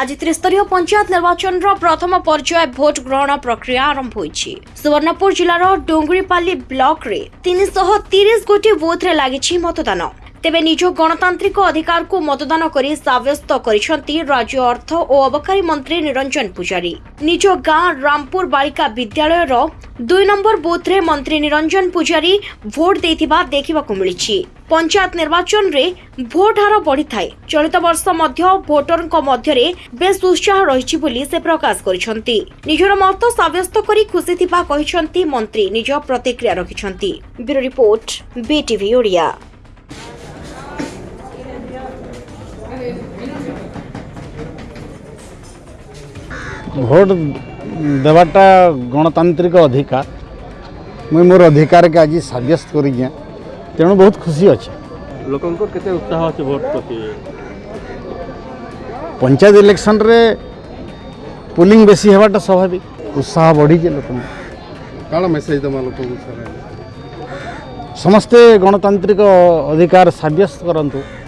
আজি ত্রিস্তরীয় পঞ্চায়েত নির্বাচনর প্রথম পর্যায়ে ভোট গ্রহণ প্রক্রিয়া আরম্ভ হয়েছে সুবর্ণপুর জেলার ডোঙ্গরিপাল্লি ব্লকরে তিনশহ তিরিশ গোটি বুথরে লাগিছে মতদান তেবে নিজ গণতান্ত্রিক অধিকারকু মতদান করে সাব্যস্ত করেছেন রাজ্য অর্থ ও অবকারী মন্ত্রী নিরঞ্জন পূজারী নিজ গাঁ রামপুর বালিকা বিদ্যালয়ের ଦୁଇ ନମ୍ବର ବୁଥ୍ରେ ମନ୍ତ୍ରୀ ନିରଞ୍ଜନ ପୂଜାରୀ ଭୋଟ୍ ଦେଇଥିବା ଦେଖିବାକୁ ମିଳିଛି ପଞ୍ଚାୟତ ନିର୍ବାଚନରେ ଭୋଟ୍ ହାର ବଢ଼ିଥାଏ ଚଳିତ ବର୍ଷ ମଧ୍ୟ ଭୋଟରଙ୍କ ମଧ୍ୟରେ ବେଶ୍ ଉତ୍ସାହ ରହିଛି ବୋଲି ସେ ପ୍ରକାଶ କରିଛନ୍ତି ନିଜର ମତ ସାବ୍ୟସ୍ତ କରି ଖୁସି ଥିବା କହିଛନ୍ତି ମନ୍ତ୍ରୀ ନିଜ ପ୍ରତିକ୍ରିୟା ରଖିଛନ୍ତି bureau report BTV Odia vote देवाटा गणतांत्रिक अधिकार मुझे मोर अधिकार के आज सब्यस्त कर तेणु बहुत खुशी अच्छे लोक उत्साह पंचायत इलेक्शन रे पुलिंग बेसी हेटा स्वाभाविक उत्साह बढ़ीजे लोक मेसेज समस्ते गणतांत्रिक अधिकार सब्यस्त करूँ